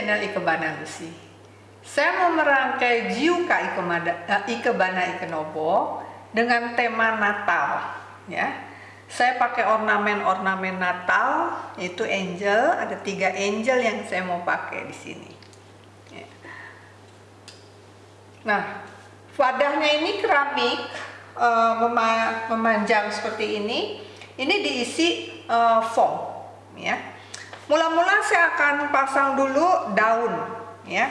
channel Ikebana Lucy. Saya mau merangkai Jiuka Ikebana, uh, Ikebana Ikenobo dengan tema Natal. Ya, saya pakai ornamen-ornamen Natal, itu angel. Ada tiga angel yang saya mau pakai di sini. Ya. Nah, wadahnya ini keramik uh, memanjang seperti ini. Ini diisi uh, foam, ya Mula-mula saya akan pasang dulu daun ya.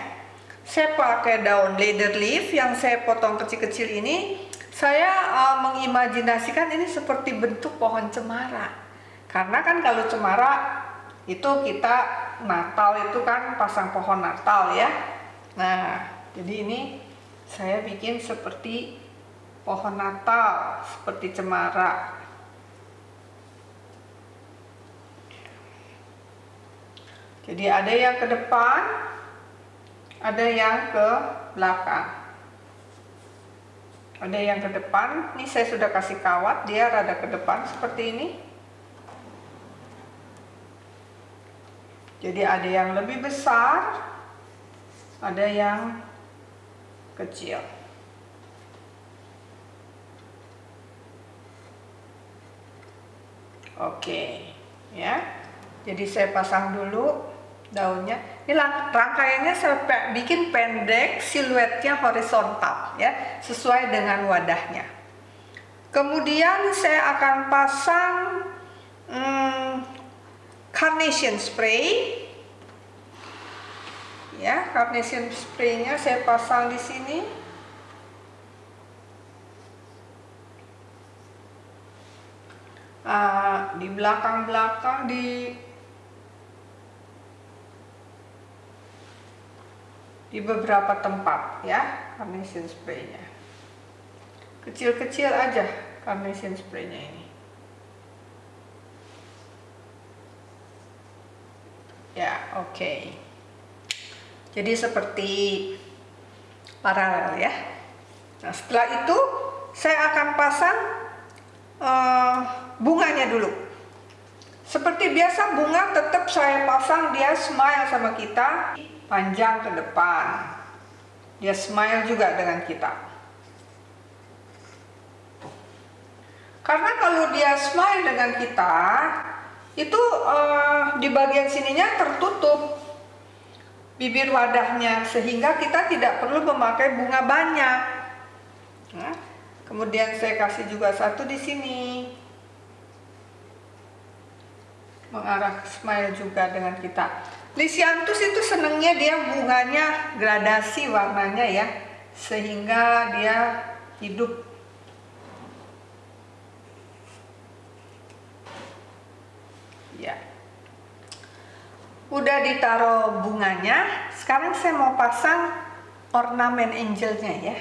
Saya pakai daun leather leaf yang saya potong kecil-kecil ini. Saya uh, mengimajinasikan ini seperti bentuk pohon cemara. Karena kan kalau cemara itu kita Natal itu kan pasang pohon Natal ya. Nah, jadi ini saya bikin seperti pohon Natal, seperti cemara. Jadi ada yang ke depan, ada yang ke belakang. Ada yang ke depan, ini saya sudah kasih kawat, dia rada ke depan seperti ini. Jadi ada yang lebih besar, ada yang kecil. Oke, ya. Jadi saya pasang dulu daunnya. Ini rangkaiannya saya bikin pendek, siluetnya horizontal ya, sesuai dengan wadahnya. Kemudian saya akan pasang hmm, carnation spray. Ya, carnation spraynya saya pasang di sini. Uh, di belakang-belakang di di beberapa tempat ya carnation spraynya. Kecil-kecil aja carnation spraynya ini. Ya oke. Okay. jadi seperti paralel ya. Nah setelah itu saya akan pasang uh, bunganya dulu. Seperti biasa bunga tetap saya pasang dia smile sama kita panjang ke depan. Dia smile juga dengan kita. Karena kalau dia smile dengan kita, itu uh, di bagian sininya tertutup bibir wadahnya sehingga kita tidak perlu memakai bunga banyak. Nah, kemudian saya kasih juga satu di sini. Mengarah smile juga dengan kita. Lisianthus itu senangnya dia bunganya gradasi warnanya ya, sehingga dia hidup. Ya. Udah ditaruh bunganya, sekarang saya mau pasang ornamen angelnya ya.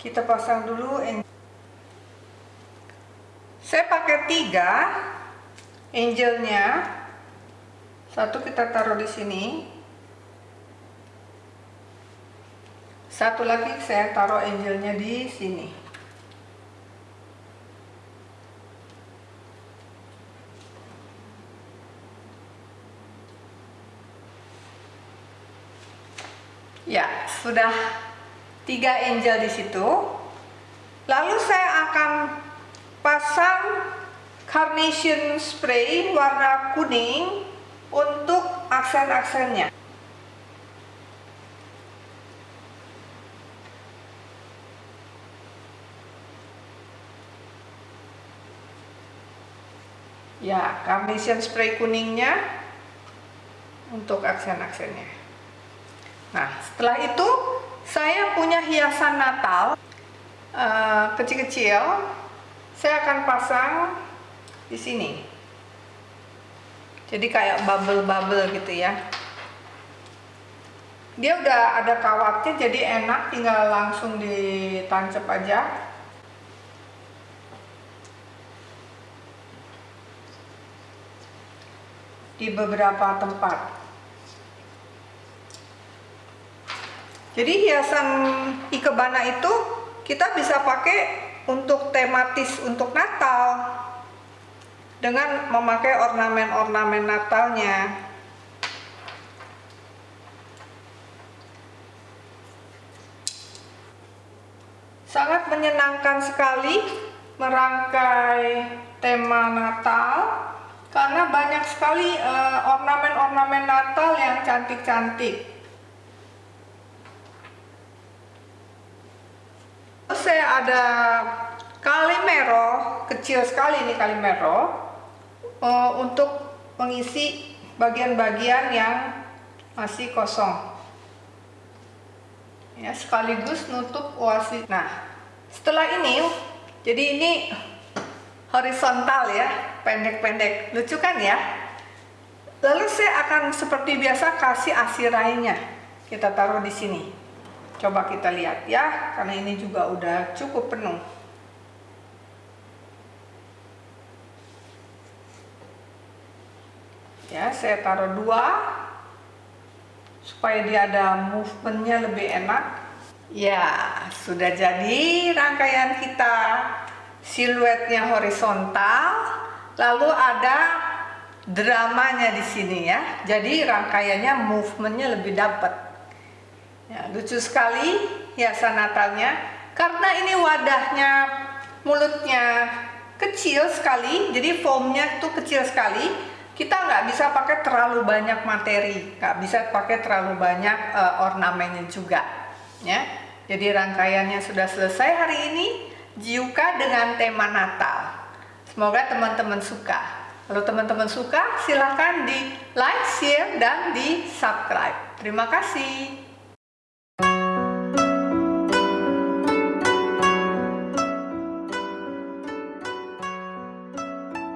Kita pasang dulu angel. Saya pakai tiga angelnya satu kita taruh di sini. Satu lagi saya taruh angelnya di sini. Ya, sudah tiga angel di situ. Lalu saya akan pasang carnation spray warna kuning untuk aksen-aksennya. Ya, carnation spray kuningnya untuk aksen-aksennya. Nah, setelah itu saya punya hiasan Natal eh, kecil-kecil. Uh, saya akan pasang di sini jadi kayak bubble-bubble gitu ya. Dia udah ada kawatnya jadi enak. Tinggal langsung ditancap aja. Di beberapa tempat. Jadi hiasan ikebana itu kita bisa pakai untuk tematis untuk Natal dengan memakai ornamen-ornamen Natalnya. Sangat menyenangkan sekali merangkai tema Natal karena banyak sekali eh, ornamen-ornamen Natal yang cantik-cantik. Saya ada Kalimero, kecil sekali ini Kalimero uh, untuk mengisi bagian-bagian yang masih kosong. Ya, sekaligus nutup oasis. Nah, setelah ini, jadi ini horizontal ya, pendek-pendek. Lucu kan ya? Lalu saya akan seperti biasa kasih asirainya. Kita taruh di sini. Coba kita lihat ya, karena ini juga udah cukup penuh. Ya, saya taruh dua supaya dia ada movementnya lebih enak. Ya, sudah jadi rangkaian kita siluetnya horizontal, lalu ada dramanya di sini ya. Jadi rangkaiannya movementnya lebih dapat. Ya, lucu sekali hiasan Natalnya karena ini wadahnya mulutnya kecil sekali, jadi foamnya tuh kecil sekali. Kita nggak bisa pakai terlalu banyak materi, nggak bisa pakai terlalu banyak uh, ornamennya juga, ya. Jadi rangkaiannya sudah selesai hari ini. Jiuka dengan tema Natal. Semoga teman-teman suka. Kalau teman-teman suka, silahkan di like, share, dan di subscribe. Terima kasih.